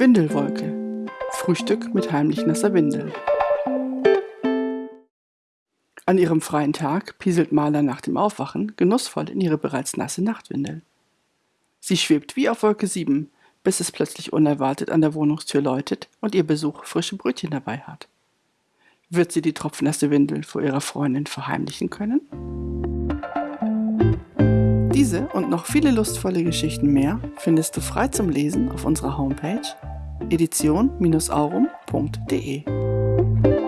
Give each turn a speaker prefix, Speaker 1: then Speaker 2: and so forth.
Speaker 1: Windelwolke. Frühstück mit heimlich nasser Windel. An ihrem freien Tag pieselt Maler nach dem Aufwachen genussvoll in ihre bereits nasse Nachtwindel. Sie schwebt wie auf Wolke 7, bis es plötzlich unerwartet an der Wohnungstür läutet und ihr Besuch frische Brötchen dabei hat. Wird sie die tropfnasse Windel vor ihrer Freundin verheimlichen können? Diese und noch viele lustvolle Geschichten mehr findest du frei zum Lesen auf unserer Homepage edition-aurum.de.